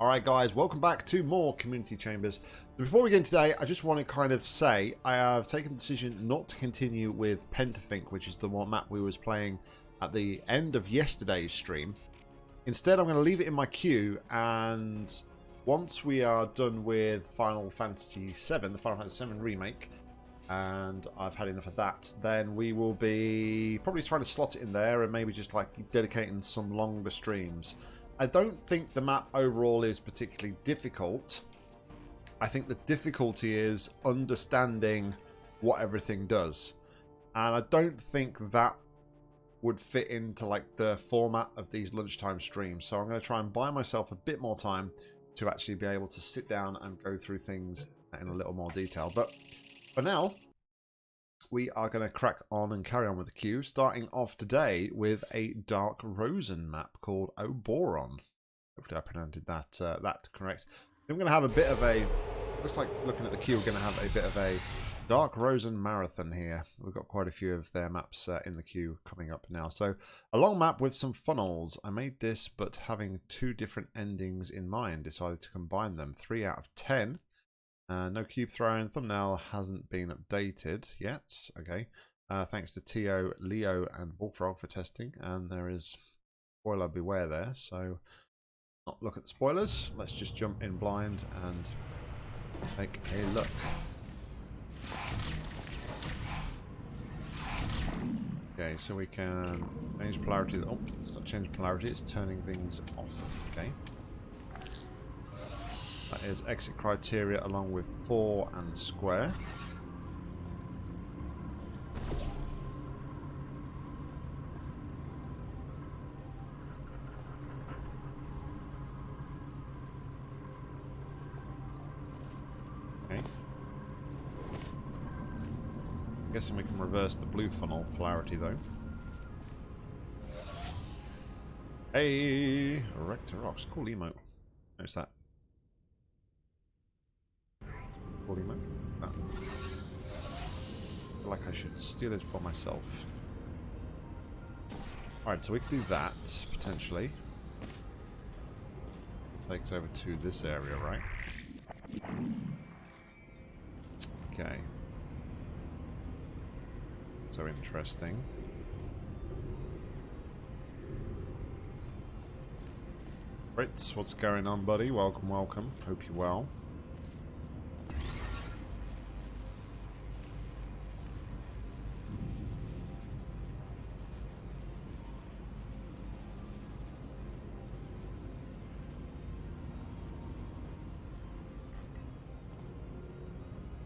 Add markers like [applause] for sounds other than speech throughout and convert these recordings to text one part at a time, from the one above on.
Alright guys, welcome back to more Community Chambers. Before we get in today, I just want to kind of say I have taken the decision not to continue with Pentafink, which is the one map we was playing at the end of yesterday's stream. Instead, I'm going to leave it in my queue, and once we are done with Final Fantasy VII, the Final Fantasy VII Remake, and I've had enough of that, then we will be probably trying to slot it in there and maybe just like dedicating some longer streams. I don't think the map overall is particularly difficult. I think the difficulty is understanding what everything does. And I don't think that would fit into like the format of these lunchtime streams. So I'm going to try and buy myself a bit more time to actually be able to sit down and go through things in a little more detail. But for now, we are going to crack on and carry on with the queue, starting off today with a Dark Rosen map called Oboron. Hopefully I pronounced that uh, that correct. I'm going to have a bit of a, looks like looking at the queue, we're going to have a bit of a Dark Rosen Marathon here. We've got quite a few of their maps uh, in the queue coming up now. So a long map with some funnels. I made this, but having two different endings in mind, decided to combine them. Three out of ten. Uh, no cube throwing. Thumbnail hasn't been updated yet. Okay. Uh, thanks to Tio, Leo, and Bullfrog for testing. And there is spoiler beware there. So not look at the spoilers. Let's just jump in blind and take a look. Okay, so we can change polarity. Oh, it's not changing polarity, it's turning things off. Okay. That is exit criteria along with 4 and square. Okay. I'm guessing we can reverse the blue funnel polarity though. Hey! Erector Rocks. Cool emote. Notice that. Like I should steal it for myself. Alright, so we can do that, potentially. It Takes over to this area, right? Okay. So interesting. Fritz, what's going on, buddy? Welcome, welcome. Hope you're well.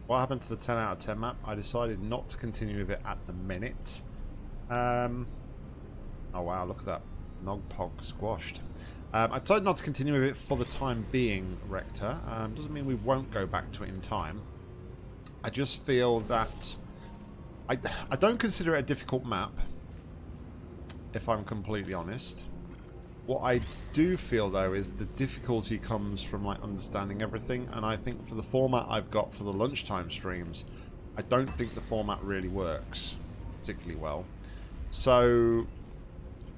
What happened to the 10 out of 10 map? I decided not to continue with it at the minute. Um, oh wow, look at that. Nogpog squashed. Um, I decided not to continue with it for the time being, Rector. Um, doesn't mean we won't go back to it in time. I just feel that... I, I don't consider it a difficult map, if I'm completely honest. What I do feel though is the difficulty comes from like understanding everything and I think for the format I've got for the lunchtime streams I don't think the format really works particularly well. So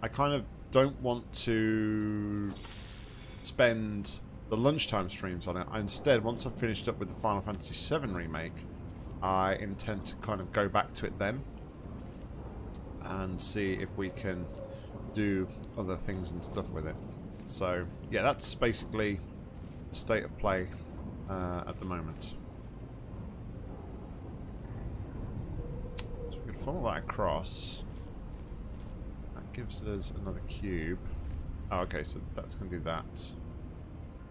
I kind of don't want to spend the lunchtime streams on it. I instead, once I've finished up with the Final Fantasy VII Remake, I intend to kind of go back to it then and see if we can do other things and stuff with it. So, yeah, that's basically the state of play uh, at the moment. So we can follow that across. That gives us another cube. Oh, okay, so that's going to do that.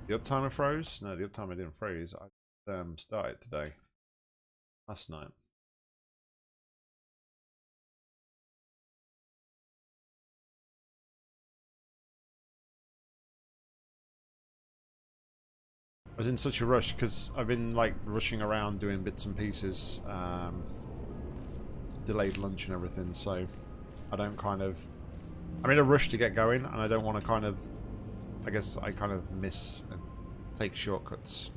The uptimer froze? No, the uptimer didn't freeze. I um, started today. Last night. I was in such a rush because I've been like rushing around doing bits and pieces, um, delayed lunch and everything, so I don't kind of... I'm in a rush to get going and I don't want to kind of... I guess I kind of miss and take shortcuts.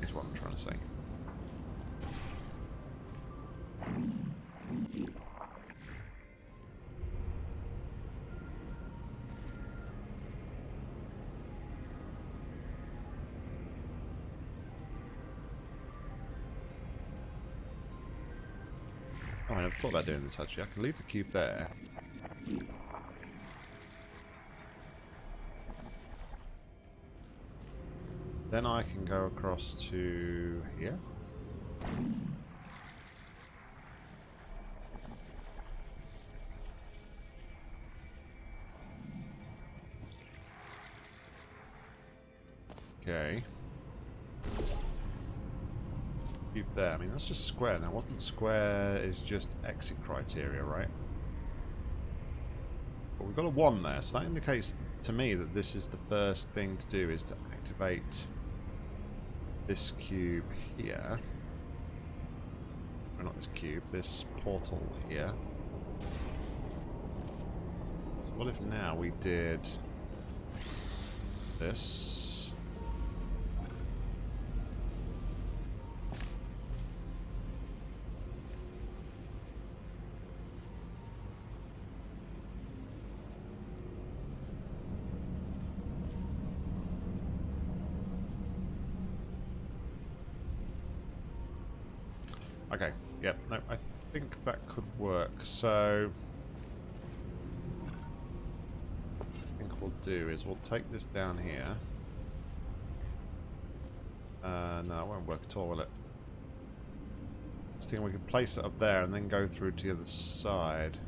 Is what I'm trying to say. Never thought about doing this actually. I can leave the cube there. Then I can go across to here. Okay. There. I mean, that's just square now. Wasn't square is just exit criteria, right? But we've got a 1 there, so that indicates to me that this is the first thing to do is to activate this cube here. Or not this cube, this portal here. So what if now we did this? Okay, yep, no, I think that could work. So, I think what we'll do is we'll take this down here. Uh, no, it won't work at all, will it? I we could place it up there and then go through to the other side.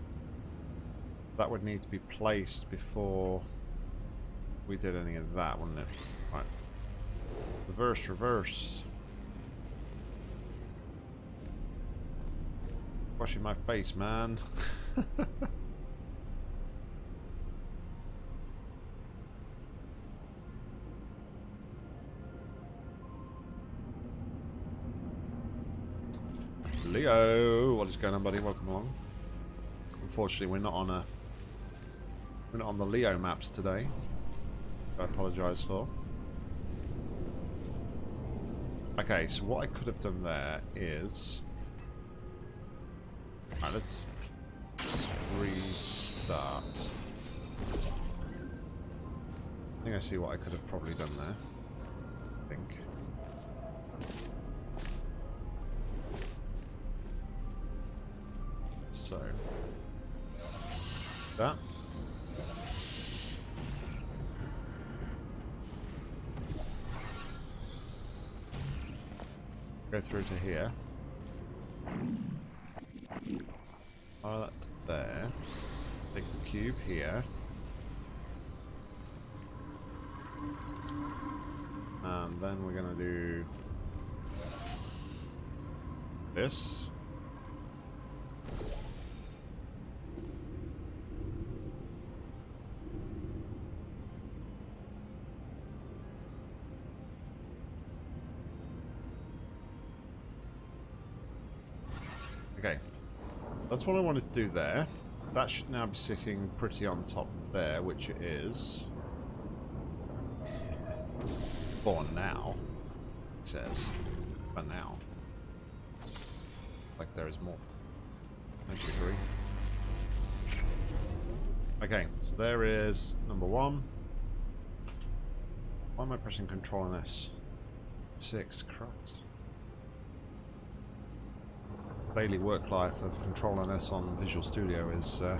That would need to be placed before we did any of that, wouldn't it? Right. Reverse, reverse. Washing my face, man. [laughs] What is going on, buddy? Welcome along. Unfortunately, we're not on a we're not on the Leo maps today. I apologise for. Okay, so what I could have done there is Alright, let's restart. I think I see what I could have probably done there. To here. Fire that there. Take the cube here. And then we're gonna do this. That's what I wanted to do there. That should now be sitting pretty on top there, which it is. For now, it says. For now. Like there is more. Don't you agree? Okay, so there is number one. Why am I pressing control on this? Six, Christ daily work life of controlling this on Visual Studio is uh,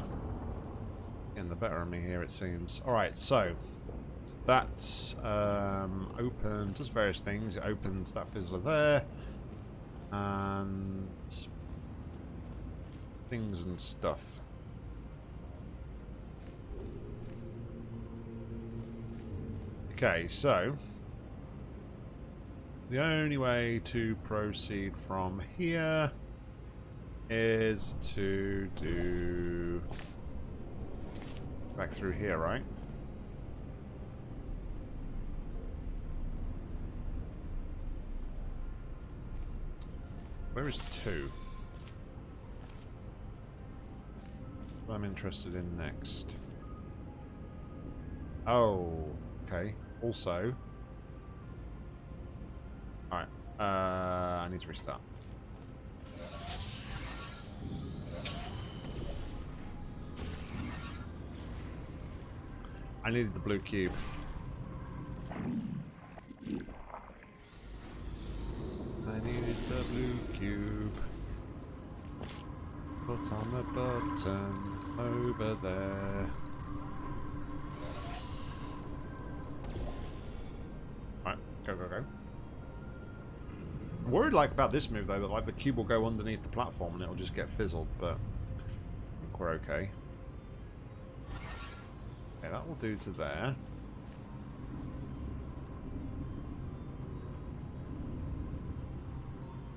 getting the better of me here, it seems. Alright, so that's um, open, does various things. It opens that fizzler there, and things and stuff. Okay, so the only way to proceed from here is to do back through here, right? Where is two? What I'm interested in next. Oh, okay. Also, alright, uh, I need to restart. I needed the blue cube. I needed the blue cube. Put on the button over there. Right, go, go, go. I'm worried like about this move though, that like the cube will go underneath the platform and it'll just get fizzled, but I think we're okay. Okay, that will do to there.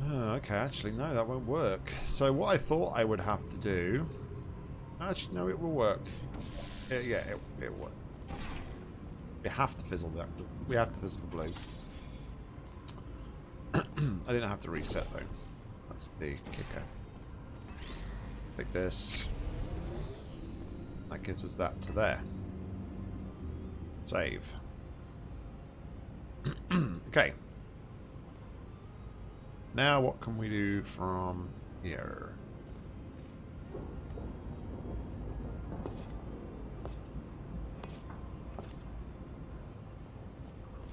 Oh, okay, actually, no, that won't work. So what I thought I would have to do... Actually, no, it will work. Yeah, yeah it, it will. We have to fizzle that. We have to fizzle the blue. [clears throat] I didn't have to reset, though. That's the kicker. Like this. That gives us that to there. Save. [clears throat] okay. Now what can we do from here?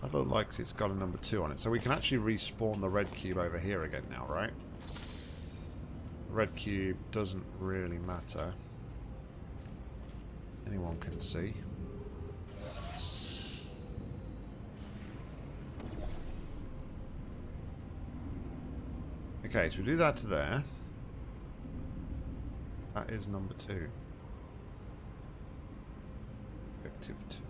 I don't like it's got a number two on it. So we can actually respawn the red cube over here again now, right? Red cube doesn't really matter. Anyone can see. Okay, so we do that to there. That is number two. Objective two.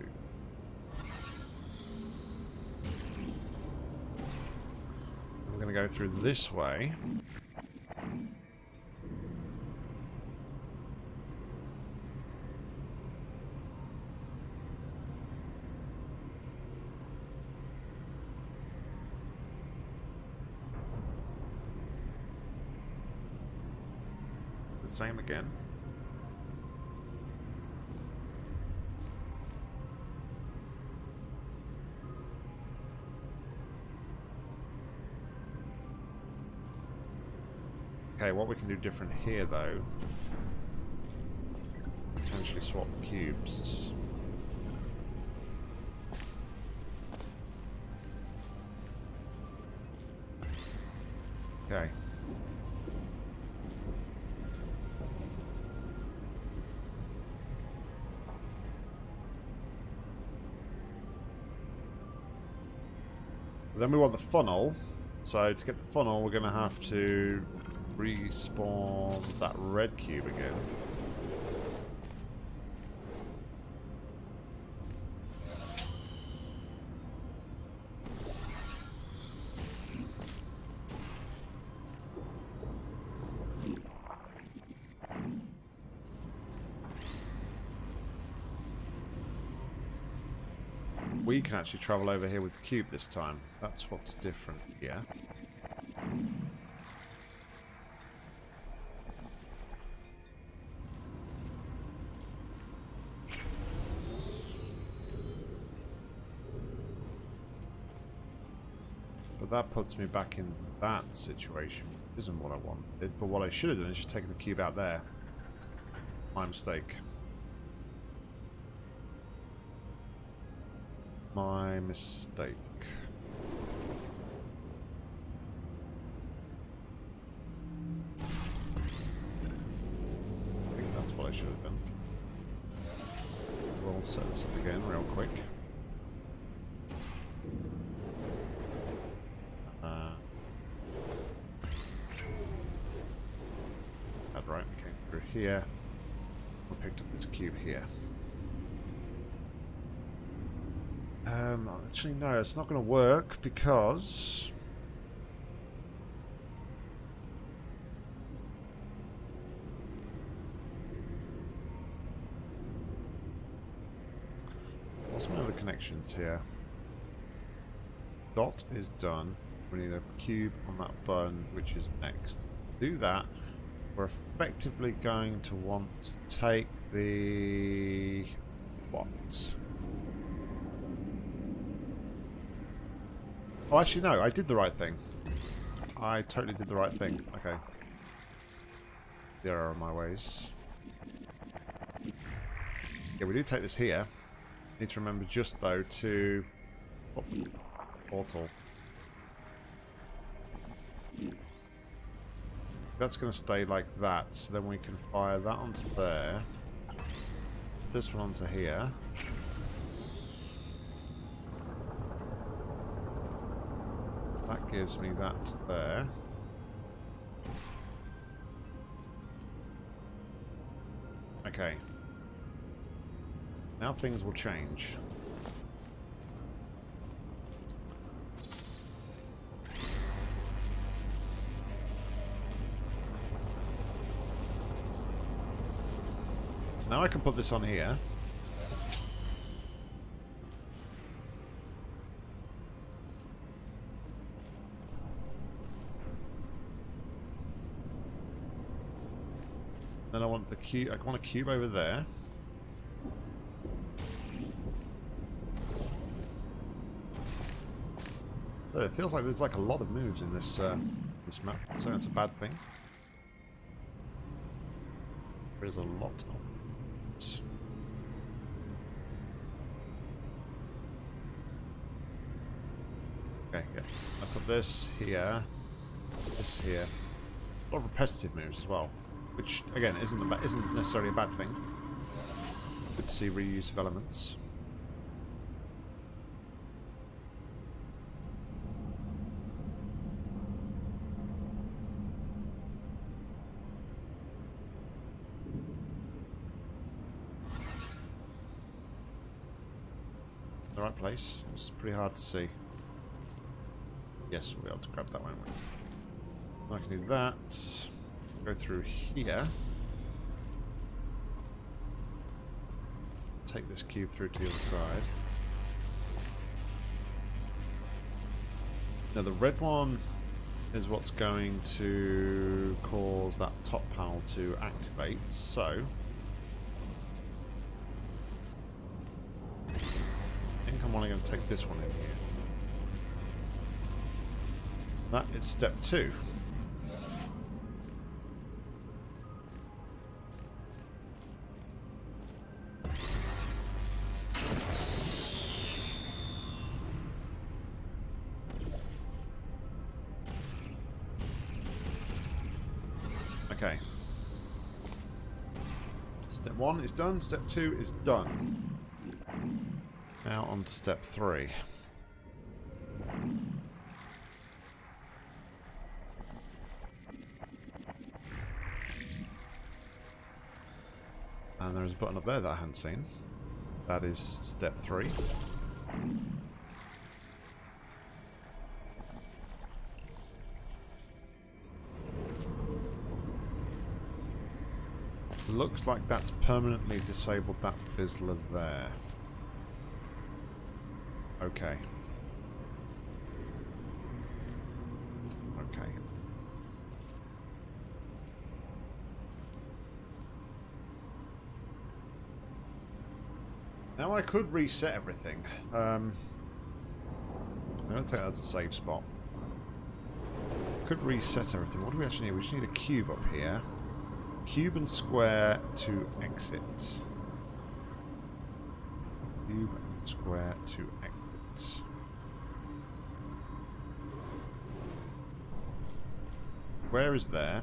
We're going to go through this way. Same again. Okay, what we can do different here, though, potentially swap cubes. Want the funnel. So to get the funnel, we're going to have to respawn that red cube again. we actually travel over here with the cube this time. That's what's different yeah. But that puts me back in that situation. Isn't what I wanted. But what I should have done is just taken the cube out there. My mistake. My mistake. I think that's what I should have done. We'll set this up again real quick. Uh, that's right, okay, through here. I picked up this cube here. Um, actually, no, it's not going to work because... What's my other connections here? Dot is done. We need a cube on that button, which is next. Do that. We're effectively going to want to take the... what? Oh, actually, no. I did the right thing. I totally did the right thing. Okay. There are my ways. Yeah, we do take this here. Need to remember just, though, to... Oh, portal. That's going to stay like that. So then we can fire that onto there. This one onto here. Gives me that there. Okay. Now things will change. So now I can put this on here. The cube. I want a cube over there. It feels like there's like a lot of moves in this uh, this map, so that's a bad thing. There's a lot of moves. Okay, yeah. I put this here, this here. A lot of repetitive moves as well, which again isn't isn't necessarily a bad thing. Good to see reuse of elements. the right place. It's pretty hard to see. Yes, we'll be able to grab that one. I can do that. Go through here. Take this cube through to the other side. Now the red one is what's going to cause that top panel to activate. So I think I'm only going to take this one in here. That is step two. Done, step two is done. Now on to step three. And there's a button up there that I hadn't seen. That is step three. Looks like that's permanently disabled that fizzler there. Okay. Okay. Now I could reset everything. Um, I'm going to take that as a save spot. Could reset everything. What do we actually need? We just need a cube up here. Cube and square to exit. Cube and square to exit. Where is there?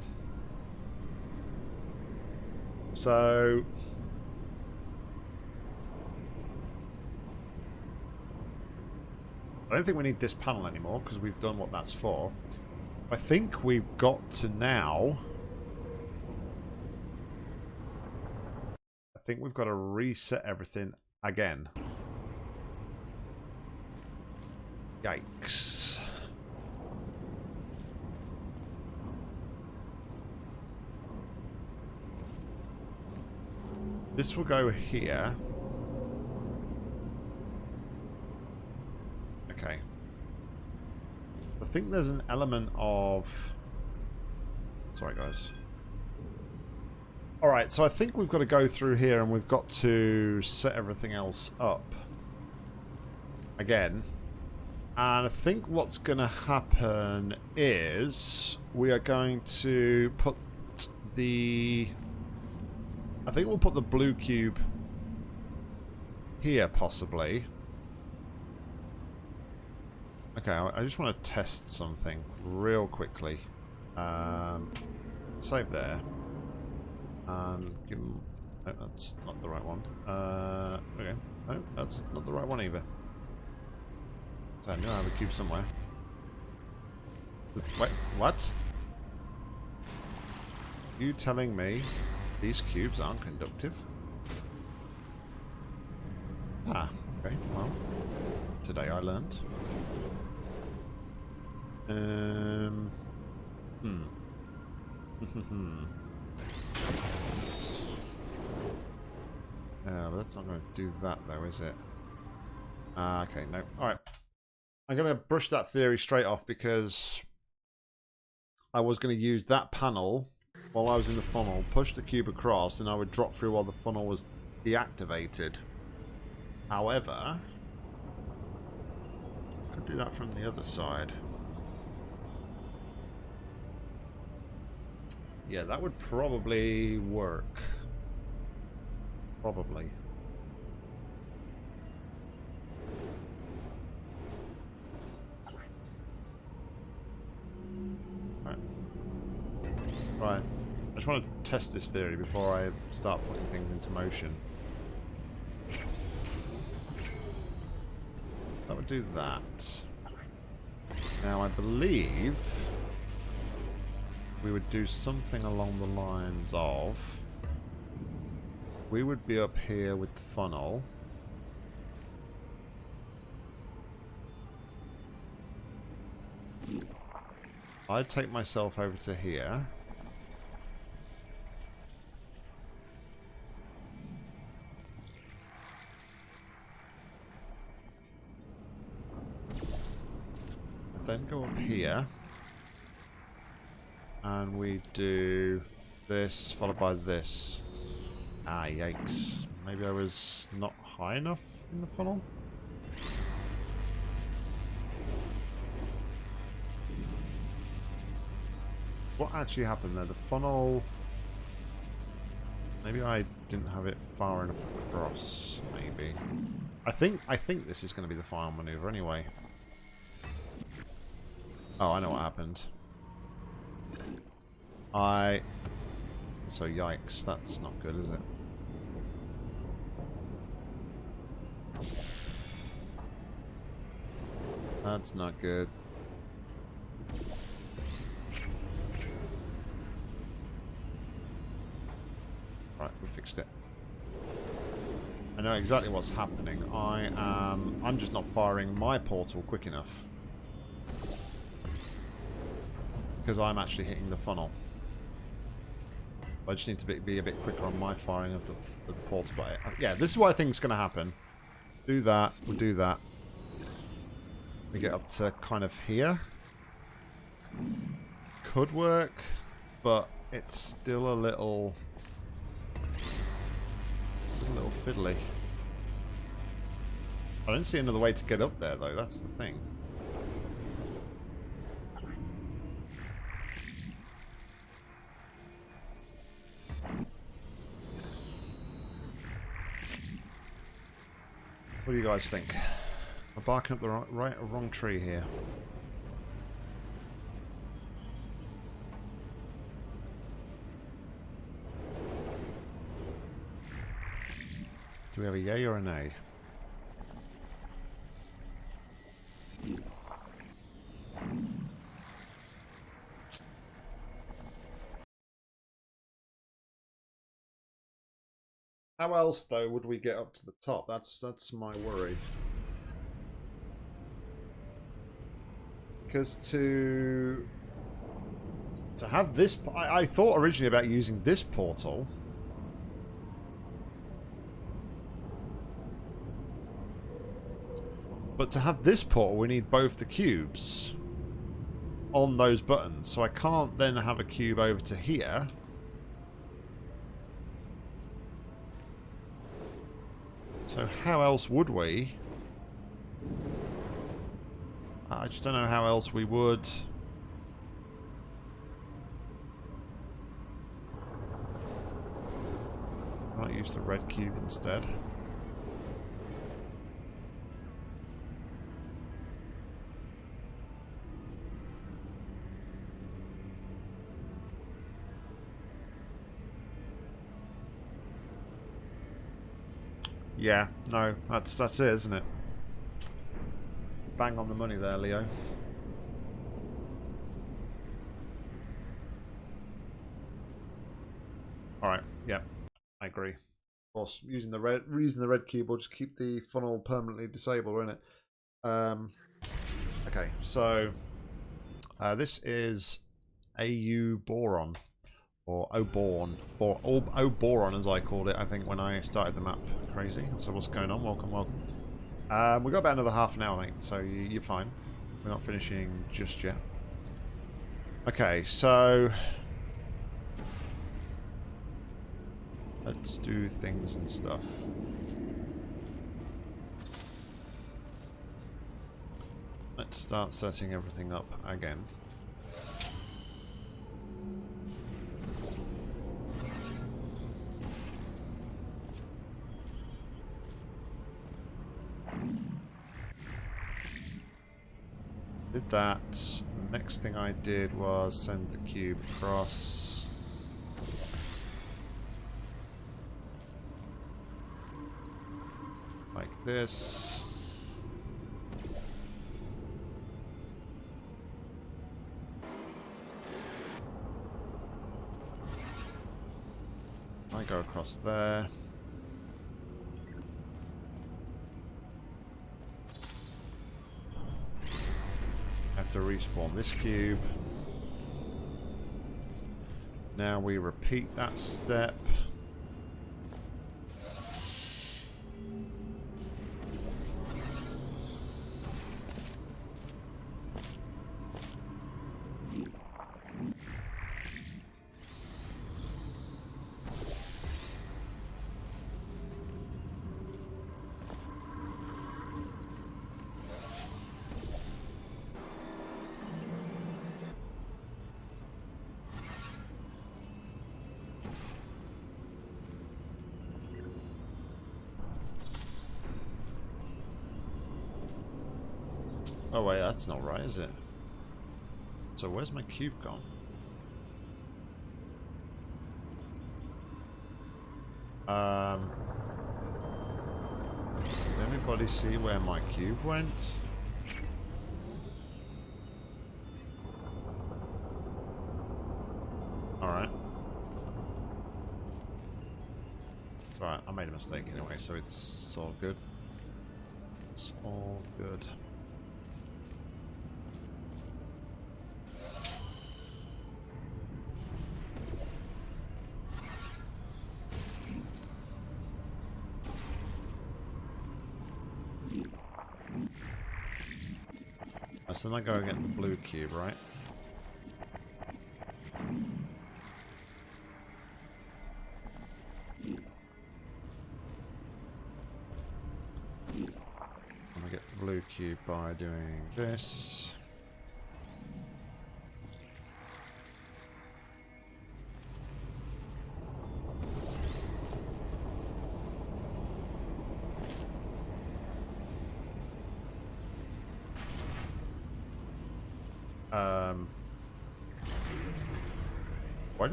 So... I don't think we need this panel anymore because we've done what that's for. I think we've got to now... think we've got to reset everything again. Yikes. This will go here. Okay. I think there's an element of... Sorry, guys. Alright, so I think we've got to go through here and we've got to set everything else up. Again. And I think what's going to happen is we are going to put the... I think we'll put the blue cube here, possibly. Okay, I just want to test something real quickly. Um, save there. And give. No, that's not the right one. Uh, okay. No, that's not the right one either. So I knew I have a cube somewhere. Wait, what? You telling me these cubes aren't conductive? Ah, okay, well, today I learned. Um, hmm. [laughs] Yeah, but that's not going to do that though, is it? Ah, okay, no. Alright. I'm going to brush that theory straight off because I was going to use that panel while I was in the funnel, push the cube across, and I would drop through while the funnel was deactivated. However, I could do that from the other side. Yeah, that would probably work. Probably. Right. Right. I just want to test this theory before I start putting things into motion. That would do that. Now I believe we would do something along the lines of we would be up here with the funnel. I'd take myself over to here. Then go up here. And we do this followed by this. Ah, yikes. Maybe I was not high enough in the funnel? What actually happened there? The funnel... Maybe I didn't have it far enough across, maybe. I think I think this is going to be the final maneuver anyway. Oh, I know what happened. I... So yikes, that's not good, is it? That's not good. Right, we fixed it. I know exactly what's happening. I am... I'm just not firing my portal quick enough. Because I'm actually hitting the funnel. I just need to be, be a bit quicker on my firing of the, of the portal. But uh, yeah, this is what I think is going to happen. Do that, we'll do that. We get up to kind of here. Could work, but it's still a little... Still a little fiddly. I don't see another way to get up there, though. That's the thing. What do you guys think? We're barking up the right, right or wrong tree here. Do we have a yay or a nay? How else, though, would we get up to the top? That's that's my worry. To to have this, I, I thought originally about using this portal. But to have this portal, we need both the cubes on those buttons. So I can't then have a cube over to here. So how else would we? I just don't know how else we would. I might use the red cube instead. Yeah, no, that's that's it, isn't it? Bang on the money there, Leo. Alright, yeah, I agree. Of course, using the red using the red will just keep the funnel permanently disabled, won't it? Um, okay, so uh, this is AU Boron or Oborn, or Oboron as I called it, I think, when I started the map. Crazy. So what's going on? Welcome, welcome. Um, we've got about another half an hour, mate, so you're fine. We're not finishing just yet. Okay, so... Let's do things and stuff. Let's start setting everything up again. That. Next thing I did was send the cube across. Like this. I go across there. To respawn this cube. Now we repeat that step. Oh wait, that's not right, is it? So where's my cube gone? Um, did anybody see where my cube went? Alright. Alright, I made a mistake anyway, so it's all good. It's all good. Then I go get the blue cube, right? I get the blue cube by doing this.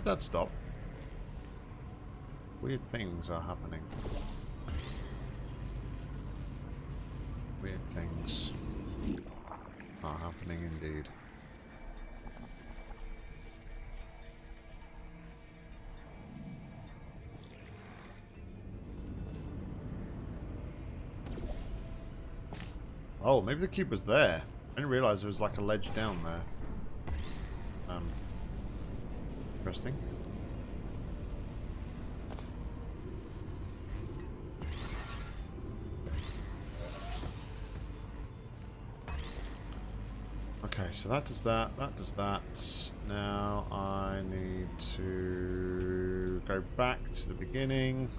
Did that stop? Weird things are happening. Weird things are happening indeed. Oh, maybe the cube was there. I didn't realize there was like a ledge down there. Interesting. Okay, so that does that, that does that. Now I need to go back to the beginning.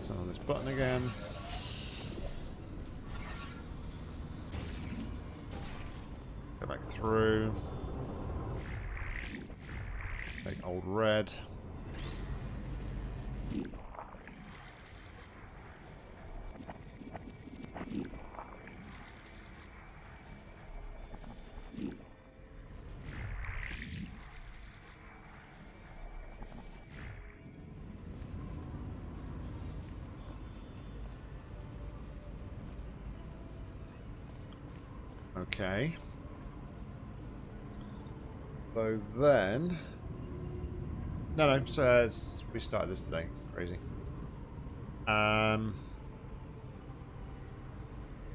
Turn on this button again. Okay. So then... No, no, so uh, we started this today. Crazy. Um...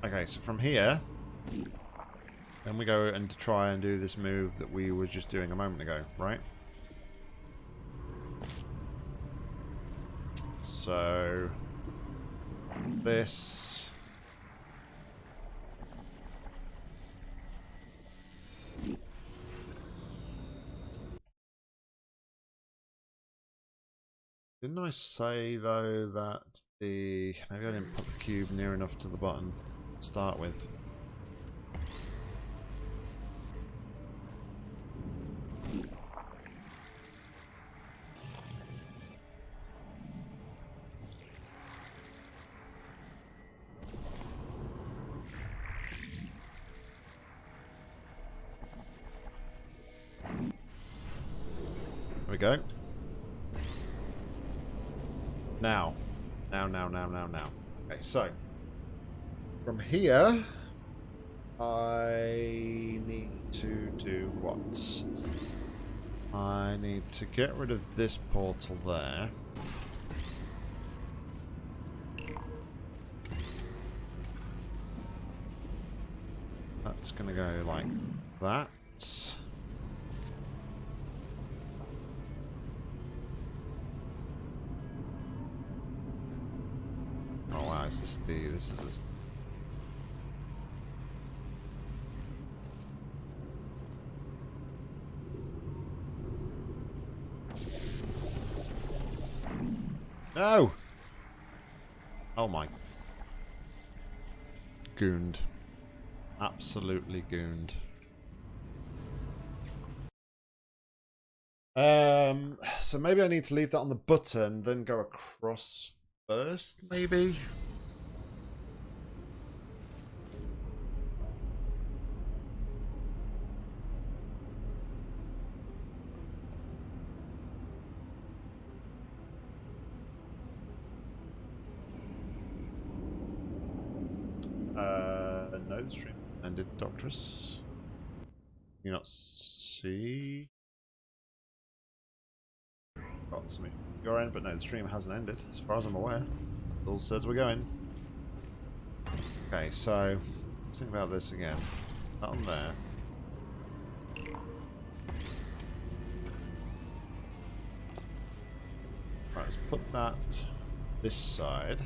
Okay, so from here... Then we go and try and do this move that we were just doing a moment ago, right? So... This... I say, though, that the... Maybe I didn't put the cube near enough to the button to start with. Here, I need to do what? I need to get rid of this portal there. That's going to go like that. the this is this No! Oh my. Gooned. Absolutely gooned. Um, so maybe I need to leave that on the button, then go across first, maybe? stream ended, Doctress. You not see? Oh, Got some your end, but no, the stream hasn't ended, as far as I'm aware. Bill says we're going. Okay, so let's think about this again. That on there. Right, let's put that this side.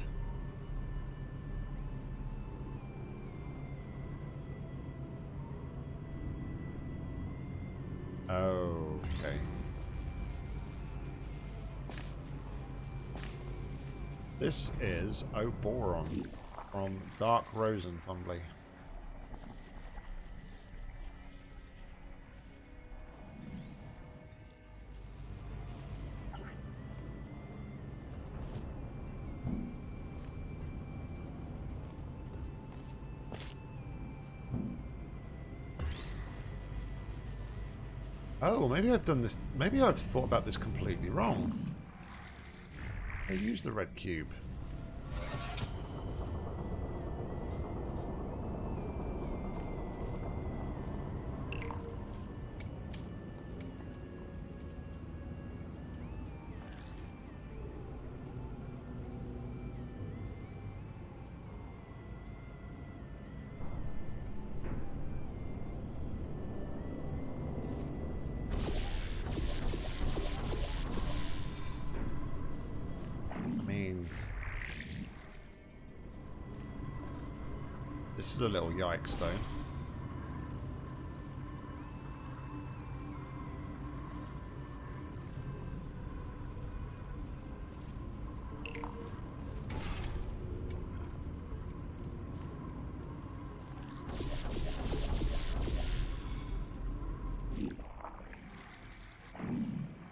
Okay. This is Oboron from Dark Rosenfumbly. Maybe I've done this... Maybe I've thought about this completely wrong. I use the red cube. Yikes, though.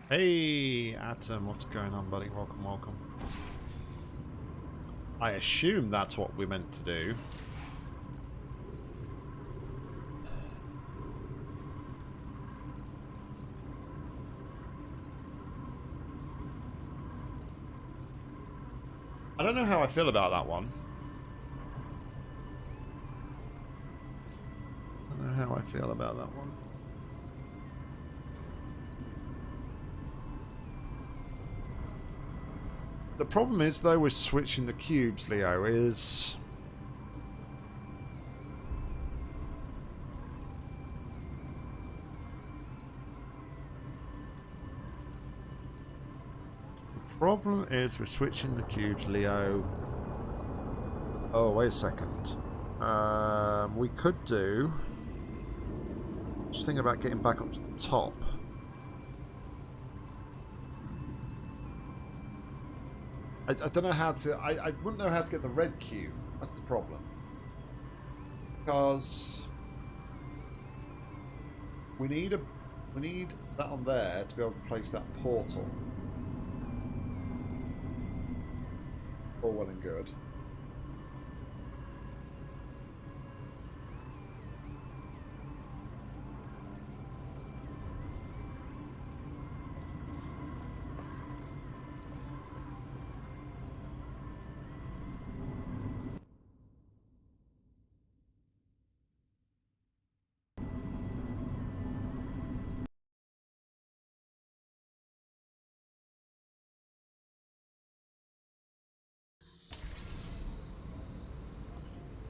Hey, Atom, what's going on, buddy? Welcome, welcome. I assume that's what we meant to do. don't know how I feel about that one. I don't know how I feel about that one. The problem is, though, with switching the cubes, Leo, is... The problem is we're switching the cubes, Leo. Oh, wait a second. Um, we could do... Just thinking about getting back up to the top. I, I don't know how to... I, I wouldn't know how to get the red cube. That's the problem. Because... We need a... We need that on there to be able to place that portal. Well and good.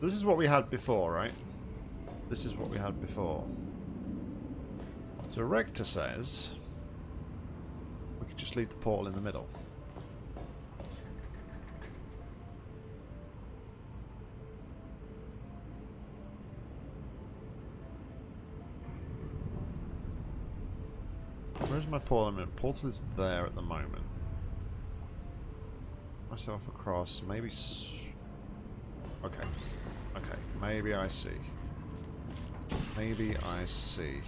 This is what we had before, right? This is what we had before. So Rector says we could just leave the portal in the middle. Where's my portal? Portal is there at the moment. Myself across, maybe. Okay. Okay, maybe I see. Maybe I see.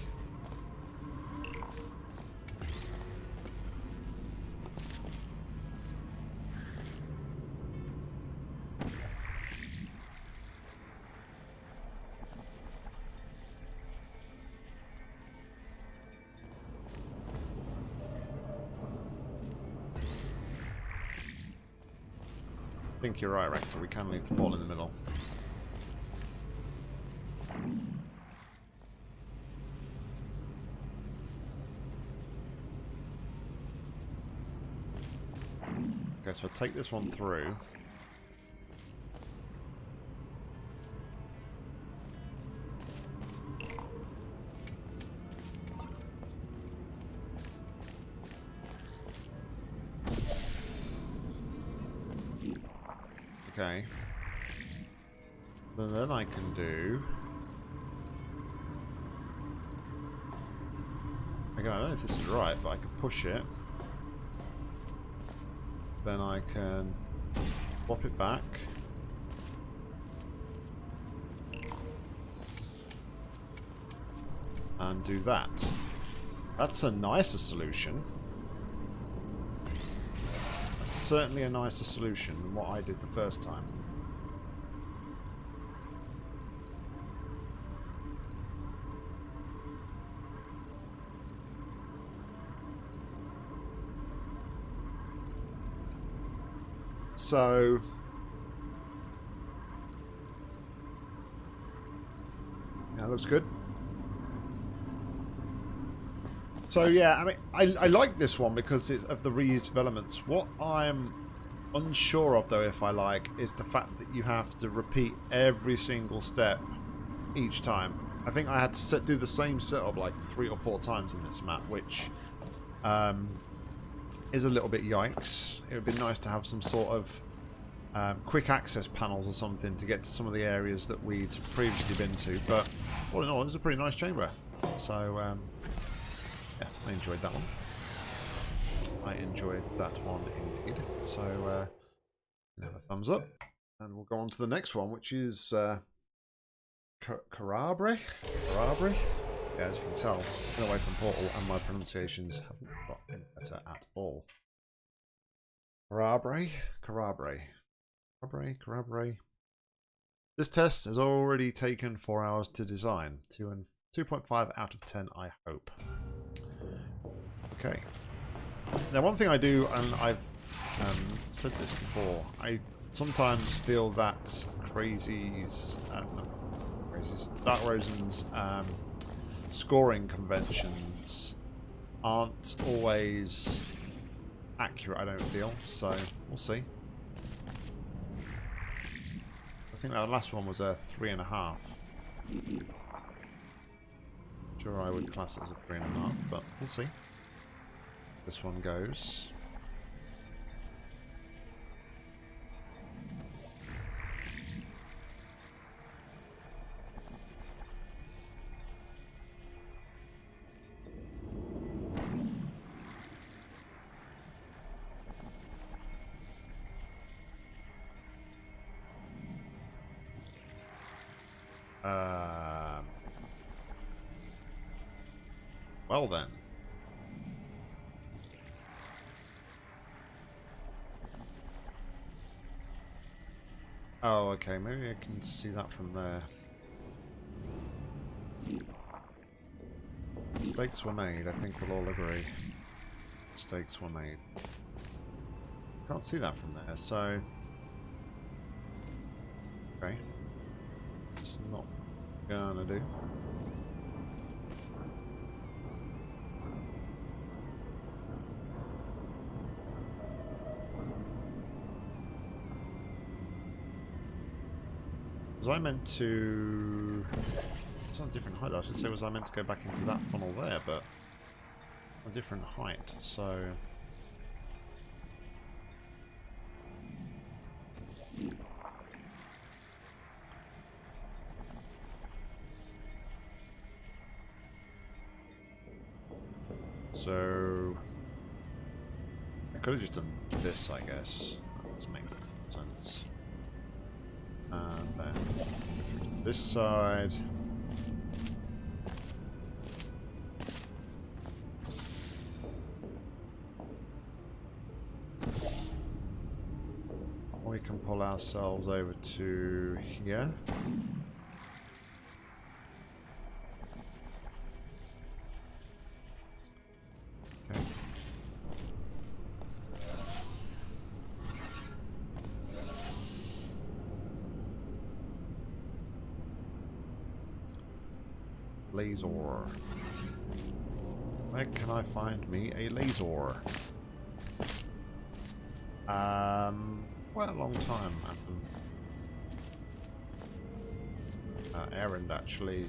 I think you're right, Rector. We can leave the ball in the middle. Okay, so take this one through. Okay. Then, then I can do... Again, I don't know if this is right, but I can push it then I can swap it back. And do that. That's a nicer solution. That's certainly a nicer solution than what I did the first time. So... Yeah, looks good. So yeah, I mean, I, I like this one because it's of the reuse of elements. What I'm unsure of, though, if I like, is the fact that you have to repeat every single step each time. I think I had to set, do the same setup like three or four times in this map, which um, is a little bit yikes. It would be nice to have some sort of um, quick access panels or something to get to some of the areas that we'd previously been to. But all in all, it's a pretty nice chamber. So, um, yeah, I enjoyed that one. I enjoyed that one indeed. So, uh, have a thumbs up. And we'll go on to the next one, which is uh, Carabre? Carabre? Yeah, as you can tell, I've been away from Portal and my pronunciations haven't better at all. Carabre? Carabre. Carabre? Carabre? This test has already taken 4 hours to design. 2 and 2.5 out of 10, I hope. Okay. Now, one thing I do, and I've um, said this before, I sometimes feel that Crazy's, uh, Crazy's, Dark Rosen's um, scoring conventions aren't always accurate, I don't feel. So, we'll see. I think our last one was a three and a half. Sure, I would class it as a three and a half, but we'll see. This one goes. Um, well then. Oh, okay. Maybe I can see that from there. Mistakes were made. I think we'll all agree. Mistakes were made. Can't see that from there, so... Okay. It's not gonna do. Was I meant to... It's on a different height. I should say was I meant to go back into that funnel there, but a different height, so... could have just done this, I guess. That makes sense. And then this side. We can pull ourselves over to here. Where can I find me a laser? Um, quite a long time, Atom. Uh, Erend actually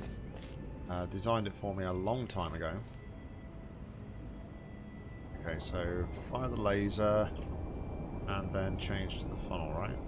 uh, designed it for me a long time ago. Okay, so fire the laser and then change to the funnel, right?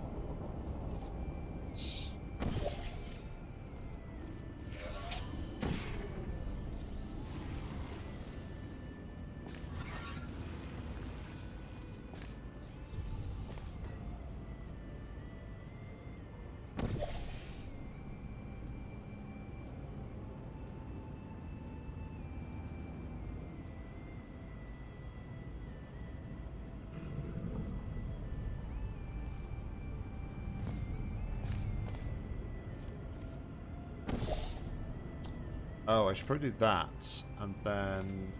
Oh, I should probably do that, and then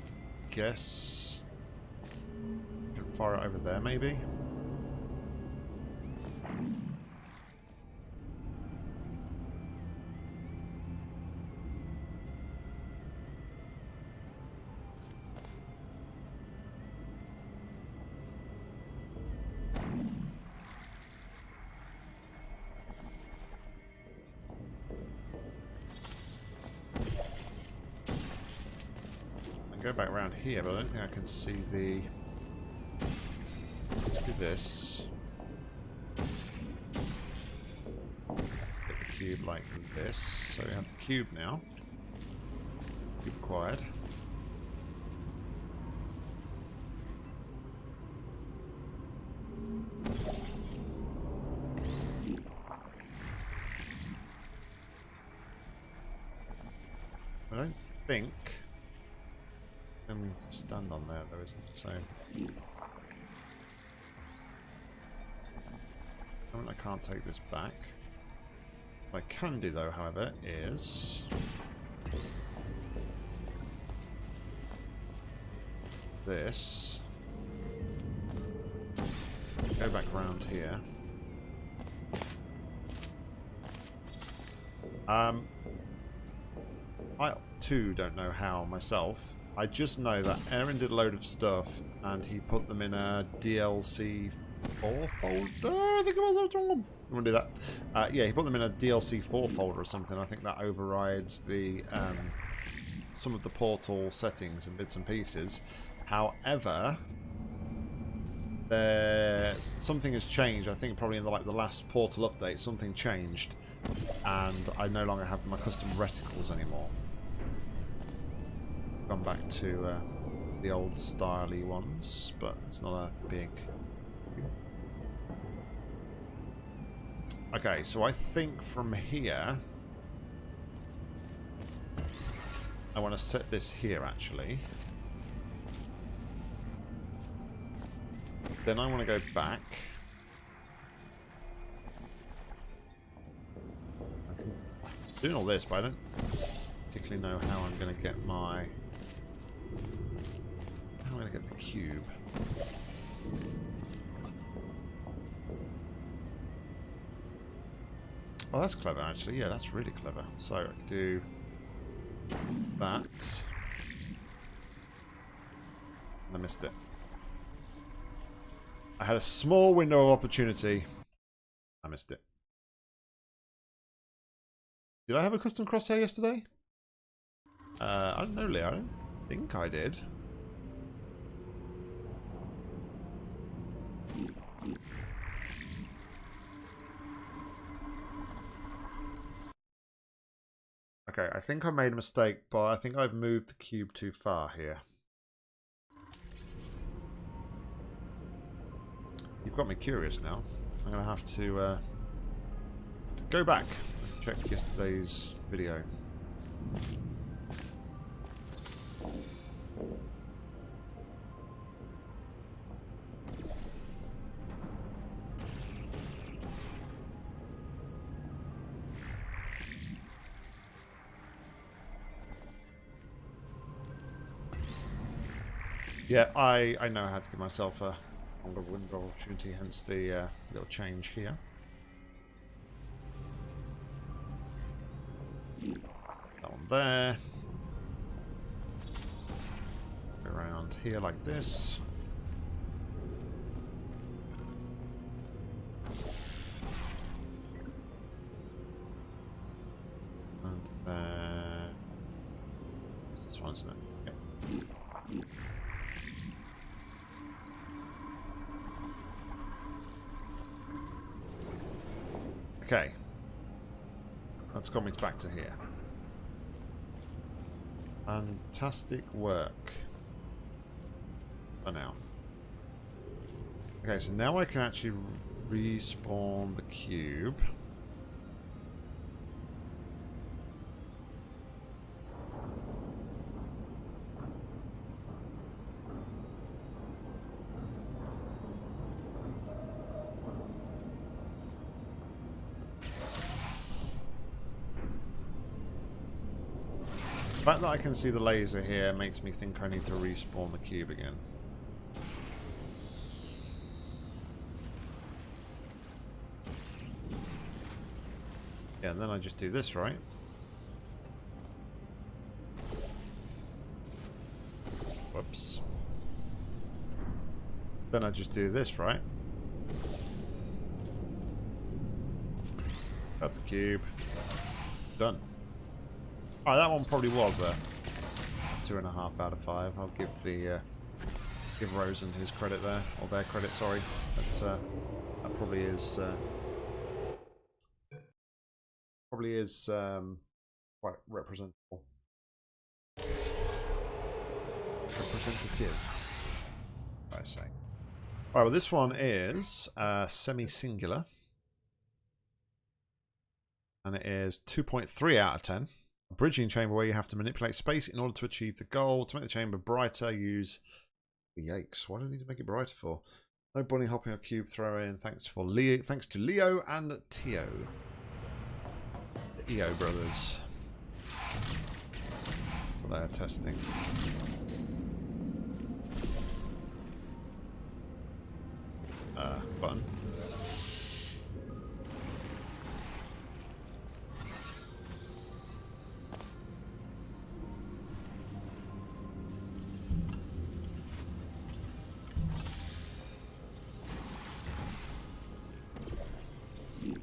guess I can fire it over there, maybe. But I don't think I can see the. Do this. Get the cube like this. So we have the cube now. Cube acquired. Can't take this back. What I can do, though, however, is. This. Go back around here. Um, I, too don't know how myself. I just know that Aaron did a load of stuff and he put them in a DLC 4 folder, I think it was. I'm going to do that. Uh, yeah, he put them in a DLC 4 folder or something. I think that overrides the um, some of the portal settings and bits and pieces. However, there something has changed. I think probably in the, like the last portal update, something changed, and I no longer have my custom reticles anymore. Gone back to uh, the old styley ones, but it's not a big. Okay, so I think from here, I want to set this here actually. Then I want to go back. Doing all this, but I don't particularly know how I'm going to get my... How am I going to get the cube? Oh, that's clever, actually. Yeah, that's really clever. So, I can do that. I missed it. I had a small window of opportunity. I missed it. Did I have a custom crosshair yesterday? Uh, I don't know, Leo. I don't think I did. Okay, I think I made a mistake, but I think I've moved the cube too far here. You've got me curious now. I'm going to have to, uh, have to go back and check yesterday's video. Yeah, I, I know how to give myself a longer window opportunity, hence the uh, little change here. That one there. Around here like this. And there. This one, isn't it? Yep. Okay. Me back to here. Fantastic work. For now. Okay, so now I can actually respawn the cube. I can see the laser here makes me think I need to respawn the cube again. Yeah, and then I just do this, right? Whoops. Then I just do this, right? Got the cube. Done. Oh, that one probably was a two and a half out of five. I'll give the uh, give Rosen his credit there, or their credit. Sorry, but uh, that probably is uh, probably is um, quite representable, representative. I say. All right, well, this one is uh, semi-singular, and it is 2.3 out of 10 bridging chamber where you have to manipulate space in order to achieve the goal. To make the chamber brighter, use... The yikes, why do I need to make it brighter for? No bunny hopping or cube throw in. Thanks for Leo. Thanks to Leo and Tio. The EO brothers. For their testing. Uh, button.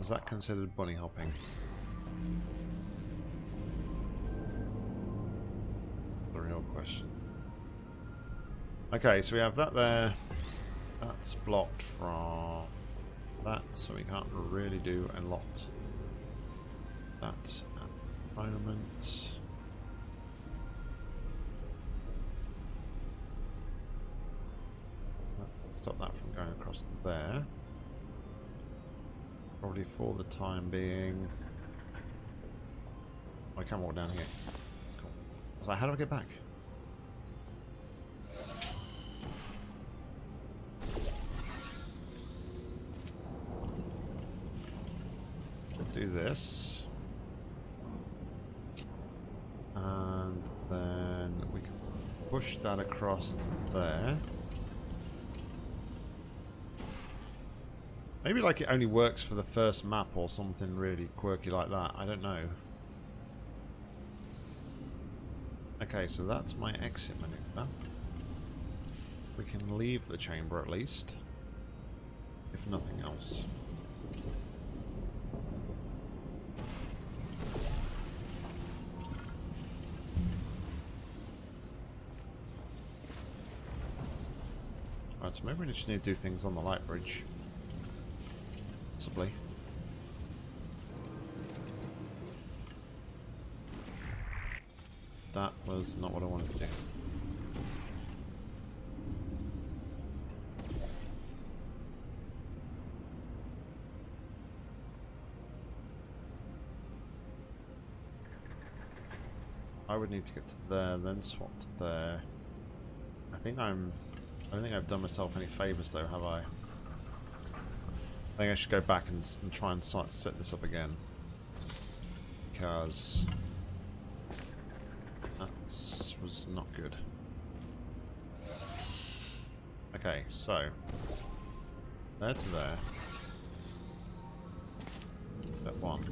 Was that considered bunny hopping? The real question. Okay, so we have that there. That's blocked from that, so we can't really do a lot. That's at the moment. Stop that from going across there. Probably for the time being. I can't walk down here. Cool. I was like, how do I get back? do this. And then we can push that across there. Maybe like it only works for the first map or something really quirky like that. I don't know. Okay, so that's my exit maneuver. We can leave the chamber at least. If nothing else. Alright, so maybe we just need to do things on the light bridge. Possibly. That was not what I wanted to do. I would need to get to there, then swap to there. I think I'm... I don't think I've done myself any favours though, have I? I think I should go back and, and try and set this up again. Because that was not good. Okay, so there to there. That one.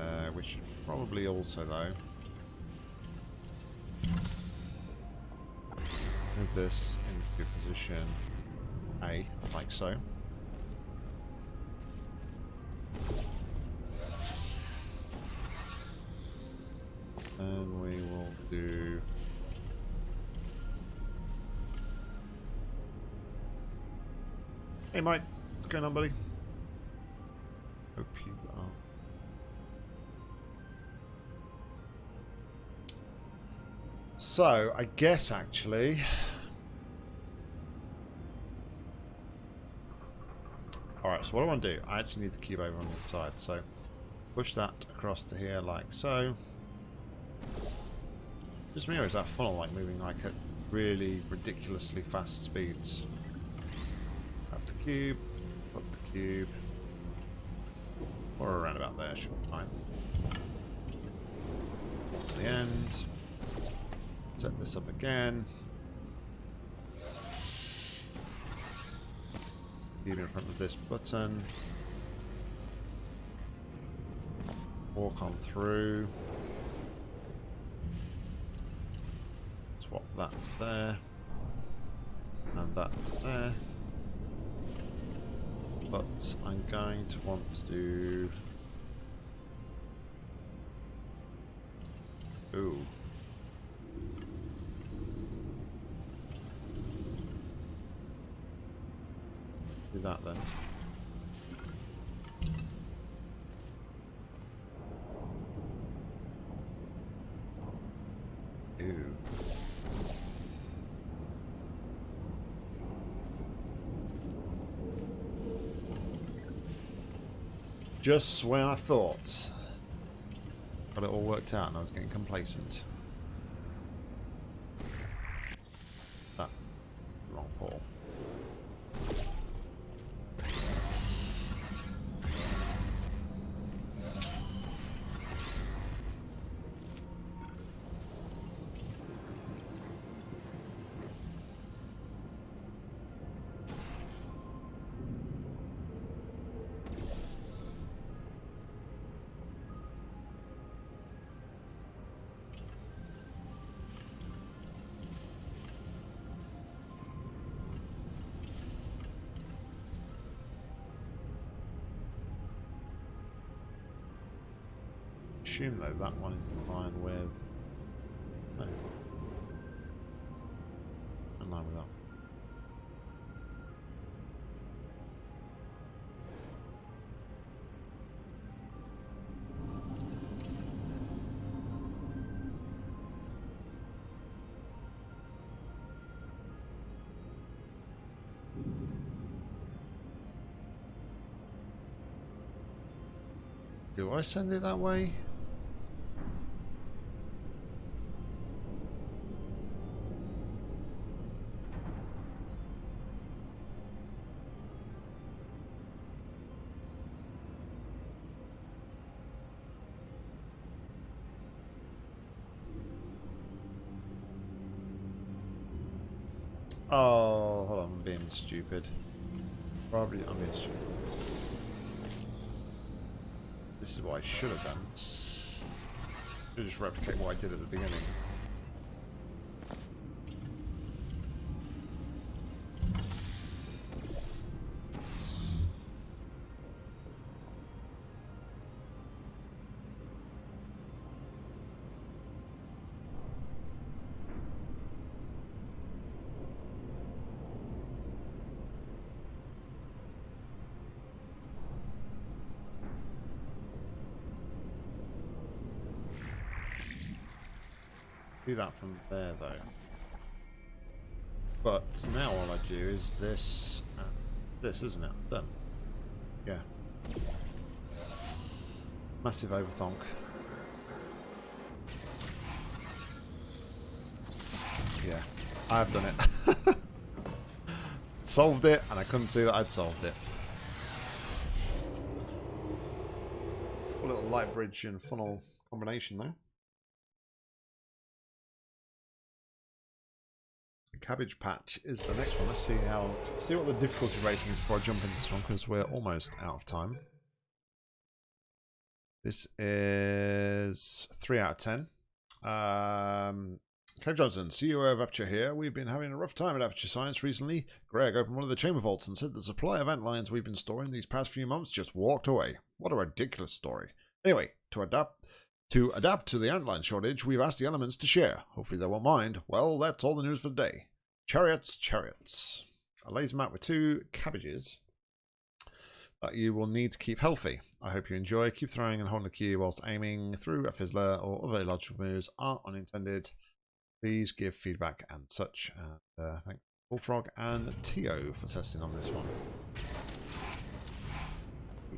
Uh, should probably also though. Move this into position a, like so. And we will do... Hey Mike, what's going on buddy? Hope you are. So, I guess actually... what I want to do, I actually need the cube over on the side. So push that across to here like so. Just me or is that funnel like moving like at really ridiculously fast speeds? Up the cube, up the cube. Or around about there should be fine. To the end. Set this up again. Leave in front of this button. Walk on through. Swap that there. And that there. But I'm going to want to do... Ooh. Do that then. Just when I thought got it all worked out and I was getting complacent. Assume, though, that one is in line with... No. In line with that. Do I send it that way? Stupid. Probably I'm being stupid. This is what I should have done. Should just replicate what I did at the beginning. That from there though. But now all I do is this this, isn't it? Done. Yeah. Massive overthonk. Yeah, I've done it. [laughs] solved it, and I couldn't see that I'd solved it. A little light bridge and funnel combination there. Cabbage Patch is the next one. Let's see how see what the difficulty rating is before I jump into this one because we're almost out of time. This is three out of ten. Um, Clive Johnson, CEO of Aperture here. We've been having a rough time at Aperture Science recently. Greg opened one of the chamber vaults and said the supply of ant lions we've been storing these past few months just walked away. What a ridiculous story. Anyway, to adapt to adapt to the antlion shortage, we've asked the elements to share. Hopefully they won't mind. Well, that's all the news for today. Chariots, chariots. A them out with two cabbages that you will need to keep healthy. I hope you enjoy. Keep throwing and holding the key whilst aiming through a fizzler or other logical moves are unintended. Please give feedback and such. And uh, thank Bullfrog and Tio for testing on this one.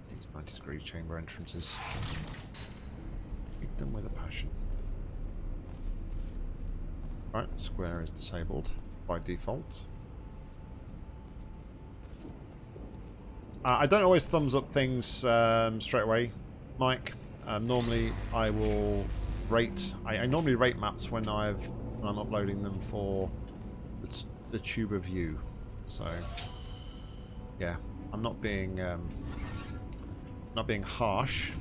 These 90 degree chamber entrances. Keep them with a passion. Right, square is disabled by default. Uh, I don't always thumbs up things um, straight away, Mike. Um, normally, I will rate. I, I, normally rate maps when I've when I'm uploading them for the, the tuber view. So, yeah, I'm not being um, not being harsh.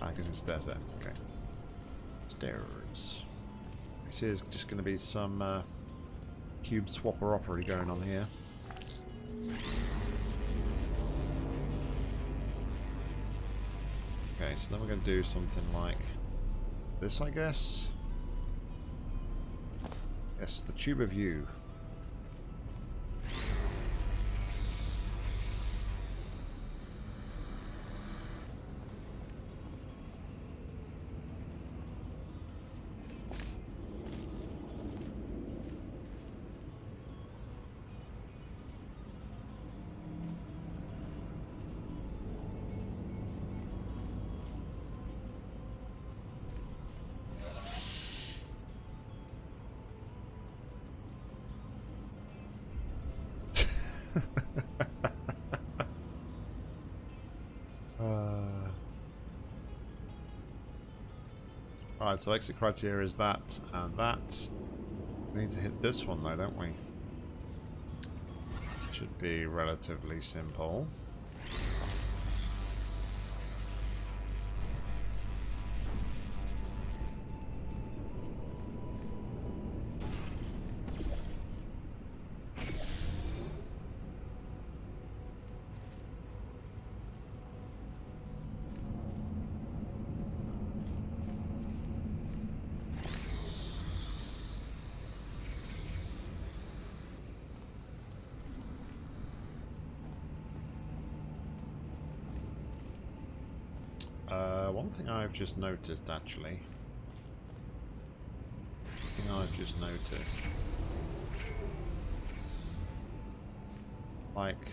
I can stairs there. Okay. Stairs. This is just going to be some uh, cube swapper opery going on here. Okay, so then we're going to do something like this, I guess. Yes, the tube of you. Uh. Alright, so exit criteria is that and that. We need to hit this one though, don't we? Should be relatively simple. Just noticed, actually. I've just noticed. Like,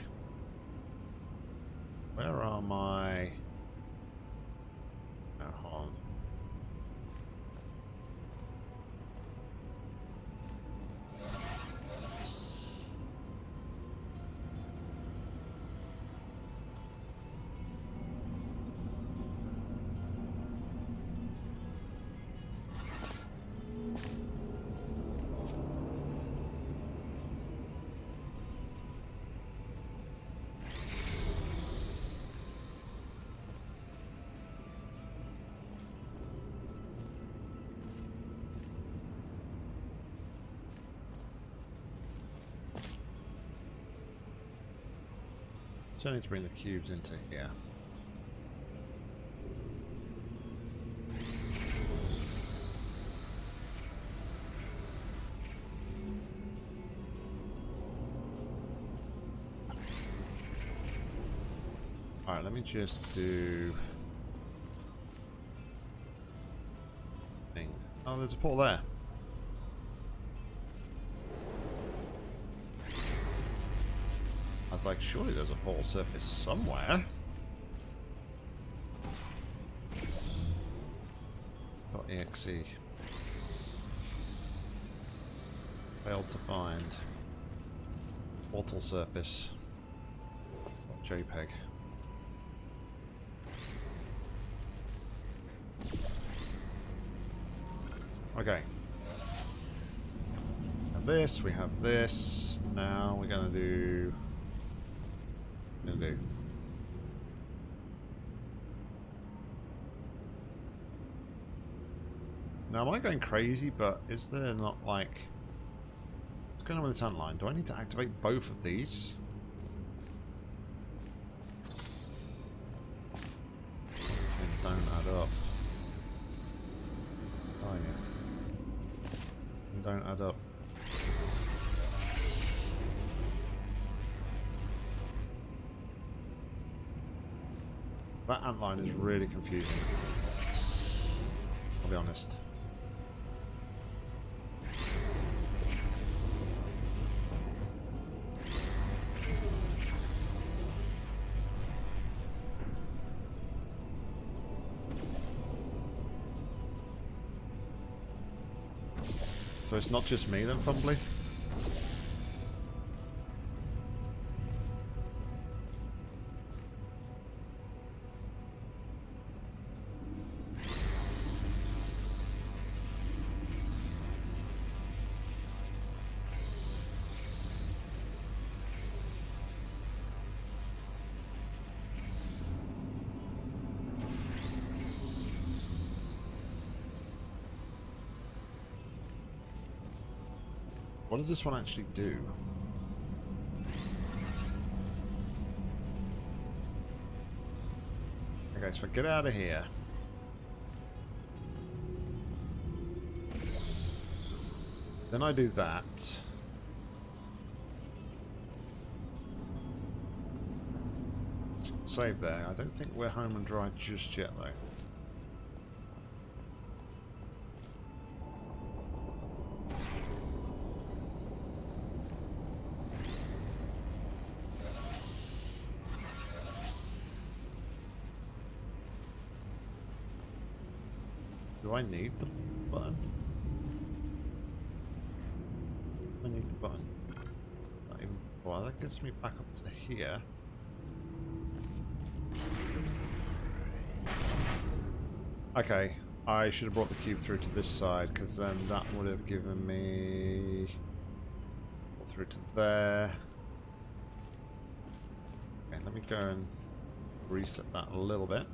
So I need to bring the cubes into here. Alright, let me just do... Thing. Oh, there's a portal there. Was like, surely there's a portal surface somewhere. Dot .exe. Failed to find. Portal surface. JPEG. Okay. Have this, we have this. Now we're gonna do Now, am I going crazy, but is there not, like... What's going on with this line? Do I need to activate both of these? Don't add up. Oh, yeah. Don't add up. That antline is really confusing. I'll be honest. So it's not just me then, Fumbly? Does this one actually do? Okay, so I get out of here. Then I do that. Save there. I don't think we're home and dry just yet, though. Need the button? I need the button. Not even, well, that gets me back up to here. Okay, I should have brought the cube through to this side because then that would have given me through to there. Okay, let me go and reset that a little bit.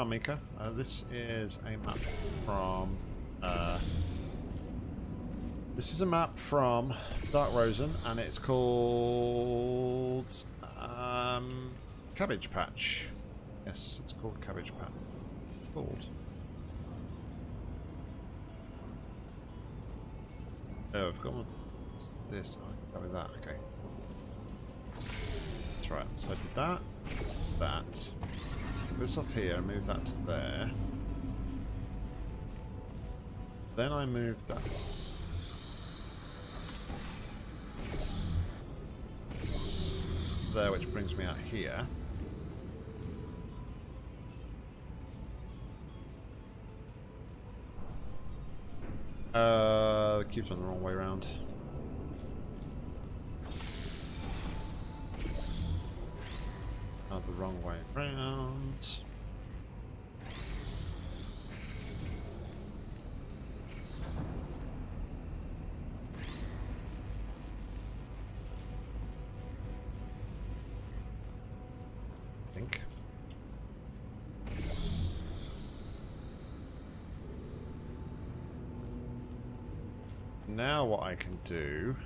On, Mika. Uh, this is a map from... Uh, this is a map from Dark Rosen, and it's called... Um, Cabbage Patch. Yes, it's called Cabbage Patch. Called. Oh, I've got what's, this. Oh, with that. Okay. That's right. So I did that. That. This off here. Move that to there. Then I move that. There, which brings me out here. Uh, the cube's on the wrong way around. Wrong way around. Think. Now what I can do...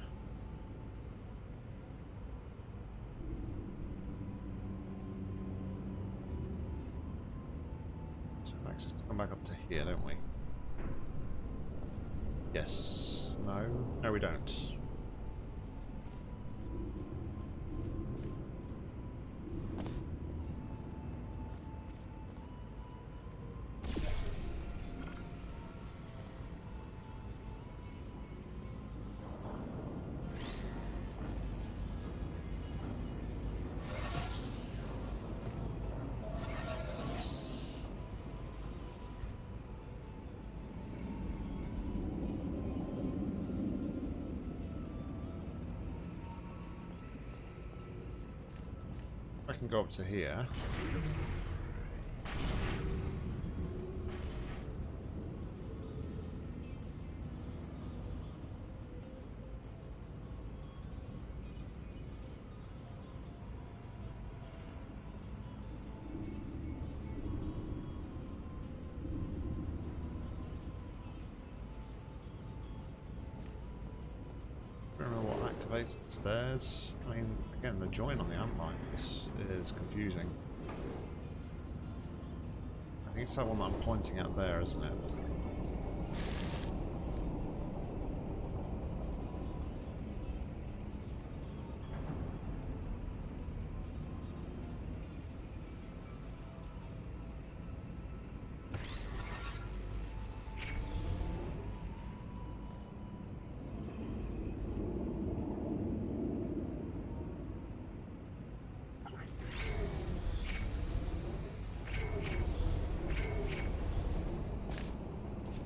can go up to here. Don't know what activates the stairs. Again, the join on the lights is confusing. I think it's that one that I'm pointing at there, isn't it?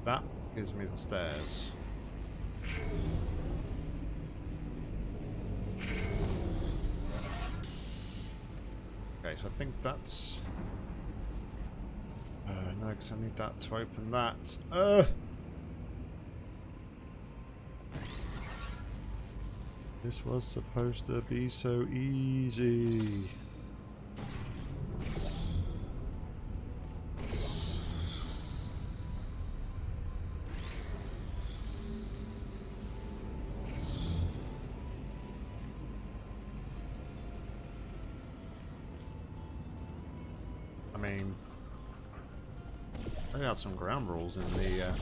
That gives me the stairs. Okay, so I think that's... Uh, no, because I need that to open that. Uh! This was supposed to be so easy. Some ground rules in the uh,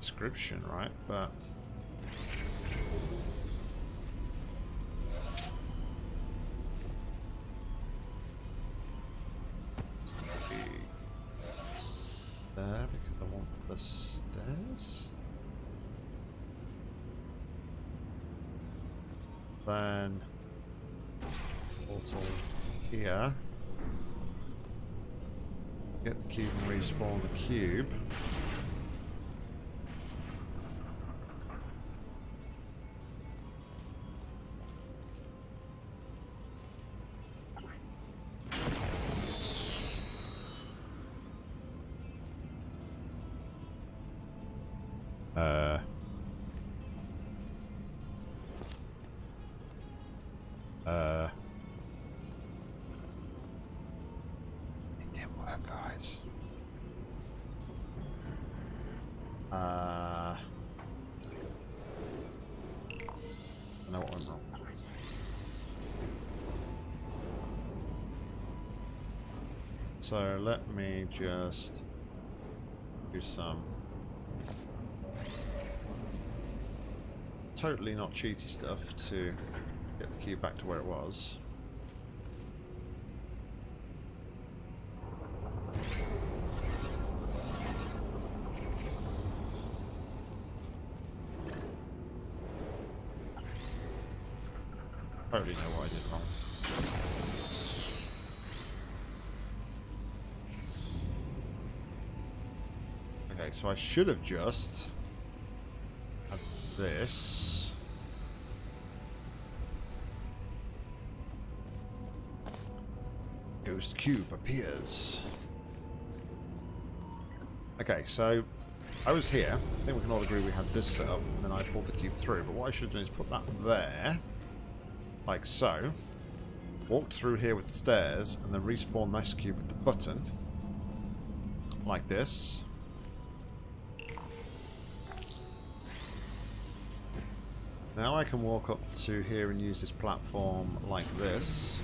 description, right? But out, guys. Uh, I know what went wrong. So let me just do some totally not cheaty stuff to get the cube back to where it was. So I should have just had this. Ghost cube appears. Okay, so I was here. I think we can all agree we had this set up, and then I pulled the cube through. But what I should have done is put that there, like so. Walked through here with the stairs, and then respawn this cube with the button, like this. Now I can walk up to here and use this platform like this.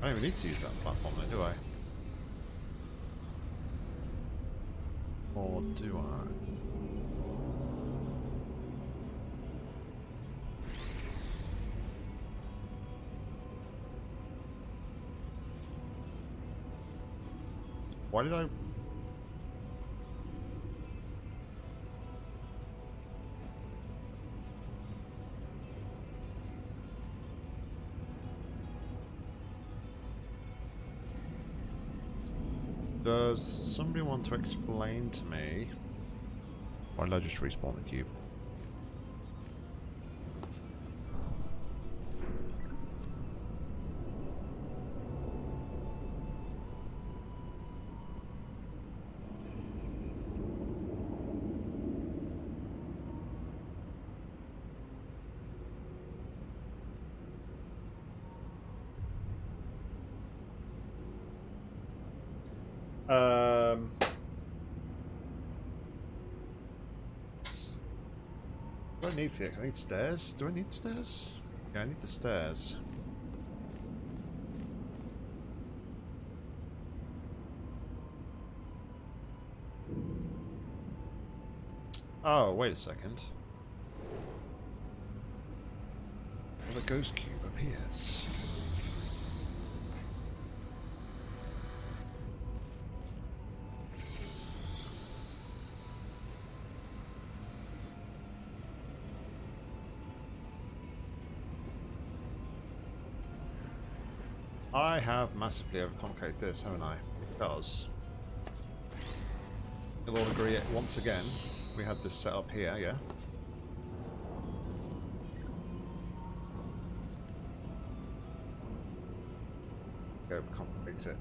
I don't even need to use that platform then, do I? Or do I? Why did I... somebody want to explain to me why did I just respawn the cube? I need stairs. Do I need stairs? Yeah, I need the stairs. Oh, wait a second. Well, the ghost cube appears. Massively overcomplicated this, haven't I? Because you'll all agree it once again. We had this set up here, yeah? Overcomplicate it.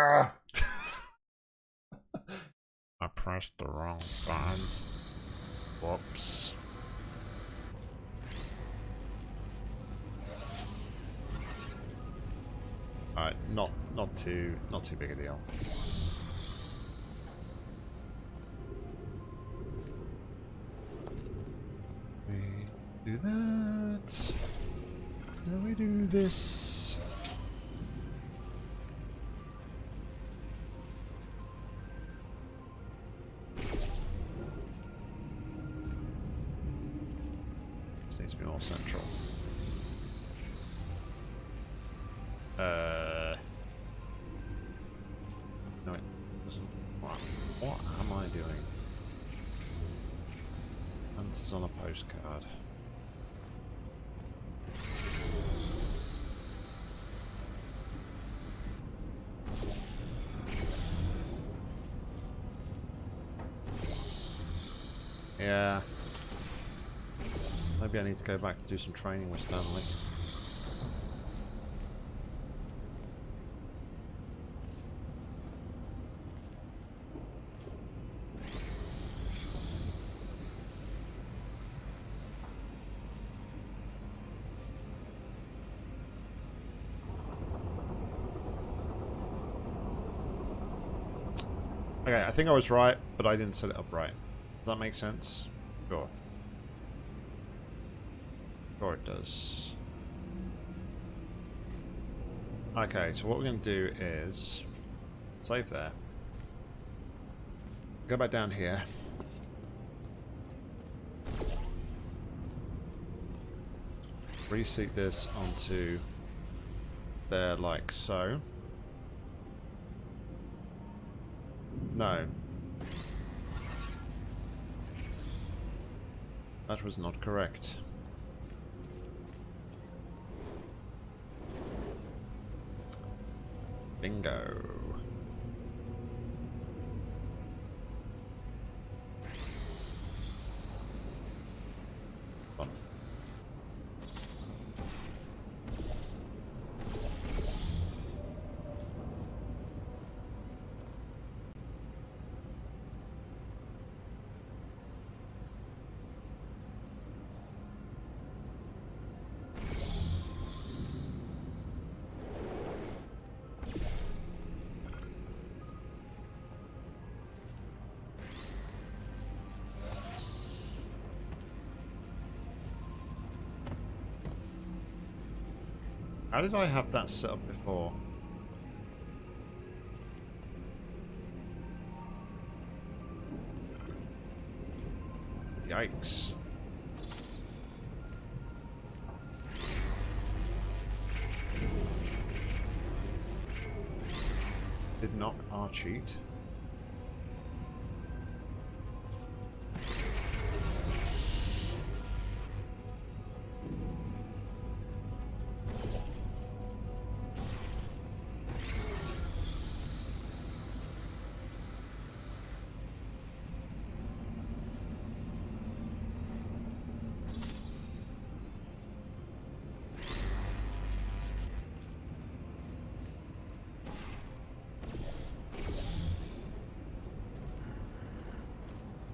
Ah. I pressed the wrong button. Whoops. Alright, not not too not too big a deal. Yeah. Maybe I need to go back to do some training with Stanley. Okay, I think I was right, but I didn't set it up right. That make sense? Sure. Sure it does. Okay, so what we're going to do is save there. Go back down here. Reseat this onto there like so. No. That was not correct. Bingo. How did I have that set up before? Yikes. Did not R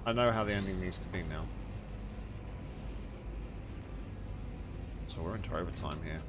I know how the ending needs to be now. So we're into overtime here.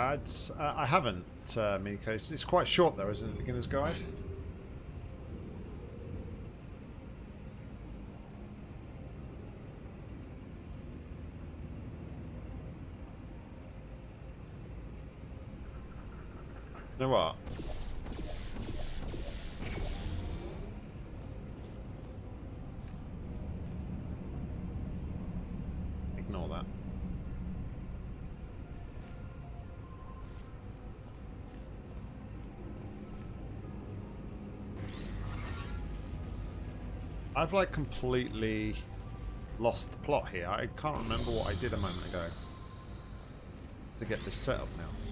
Uh, I haven't, uh, Miko. It's, it's quite short though, isn't it? Beginner's guide. You know what? Ignore that. I've like completely lost the plot here. I can't remember what I did a moment ago to get this set up now.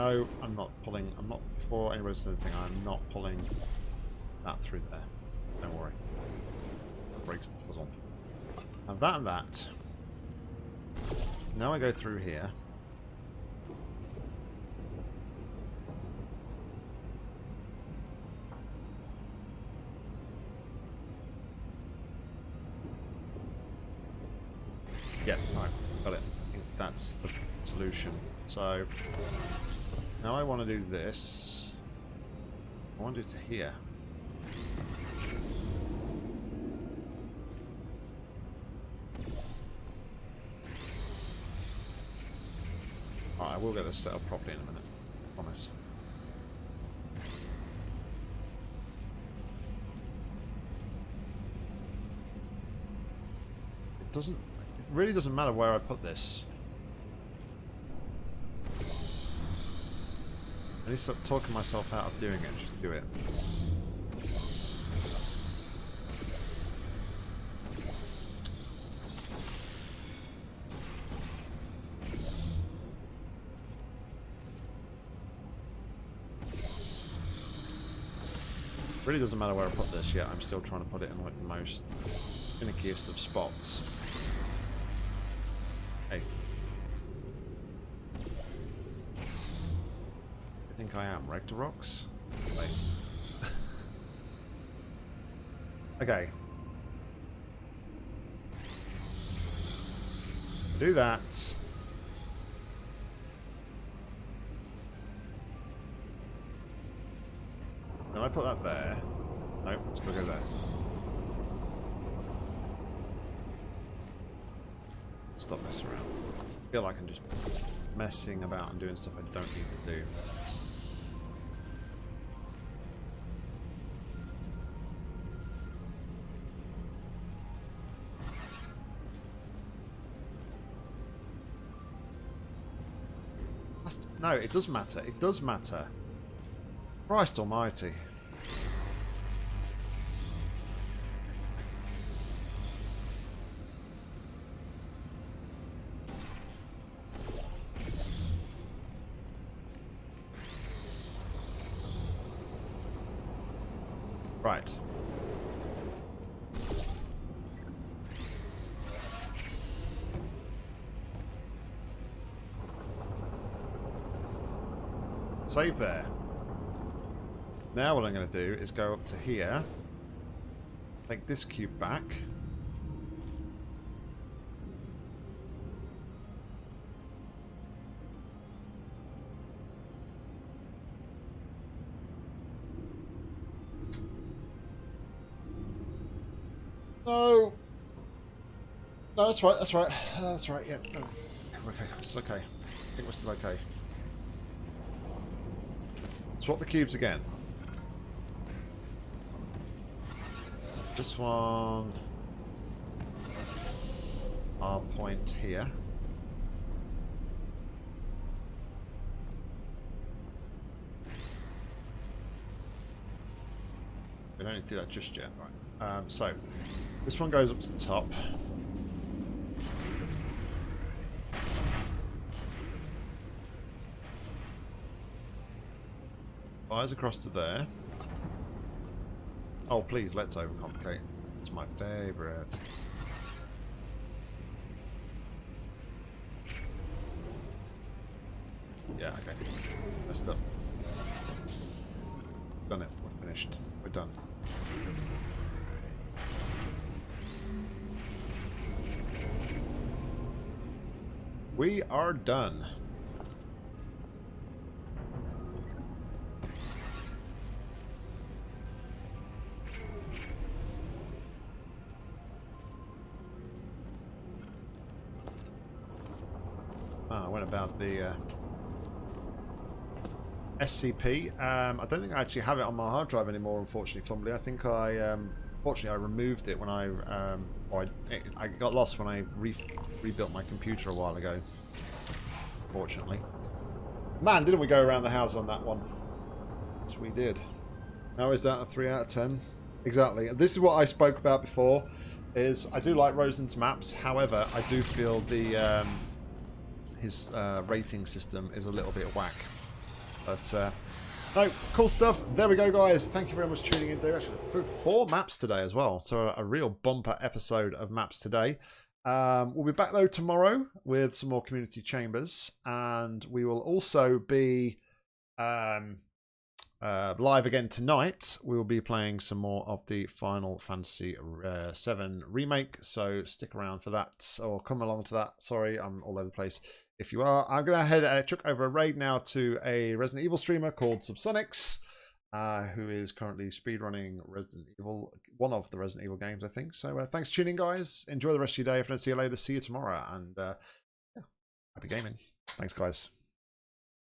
Know I'm not pulling, I'm not, before anybody says anything, I'm not pulling that through there. Don't worry. That breaks the puzzle. Have that and that. Now I go through here. Yeah, alright, got it. I think that's the solution. So, now I want to do this. I want it to here. I will get this set up properly in a minute. I promise. It doesn't... It really doesn't matter where I put this. I need to stop talking myself out of doing it, just do it. really doesn't matter where I put this yet, I'm still trying to put it in like the most finickiest of spots. Think I am, Rectorox? Wait. [laughs] okay. Do that. Then I put that there. No, it's gonna go there. Stop messing around. I feel like I'm just messing about and doing stuff I don't need to do. It does matter. It does matter. Christ almighty. Save there. Now what I'm going to do is go up to here, take this cube back. No. That's right, that's right. That's right, yeah. Okay, it's okay. I think we're still okay. Swap the cubes again. This one... Our point here. We don't need to do that just yet. Right. Um, so, this one goes up to the top. Fires across to there. Oh, please, let's overcomplicate. It's my favourite. Yeah, okay. Messed up. Done it. We're finished. We're done. We are done. SCP. Um, I don't think I actually have it on my hard drive anymore, unfortunately, Fumbly. I think I, um, fortunately, I removed it when I, um, or I, I got lost when I re rebuilt my computer a while ago. Fortunately. Man, didn't we go around the house on that one? Yes, we did. How is that a 3 out of 10? Exactly. This is what I spoke about before, is I do like Rosen's maps, however, I do feel the um, his uh, rating system is a little bit whack. But uh, no, cool stuff. There we go, guys. Thank you very much for tuning in. Dave. Actually, four maps today as well. So a, a real bumper episode of maps today. Um, we'll be back though tomorrow with some more community chambers, and we will also be um, uh, live again tonight. We will be playing some more of the Final Fantasy uh, 7 remake, so stick around for that, or come along to that. Sorry, I'm all over the place. If you are, I'm going to head uh, chuck over raid now to a Resident Evil streamer called Subsonics, uh, who is currently speedrunning Resident Evil, one of the Resident Evil games, I think. So uh, thanks for tuning guys. Enjoy the rest of your day. If I don't see you later, see you tomorrow. And uh, yeah, happy gaming. Thanks, guys.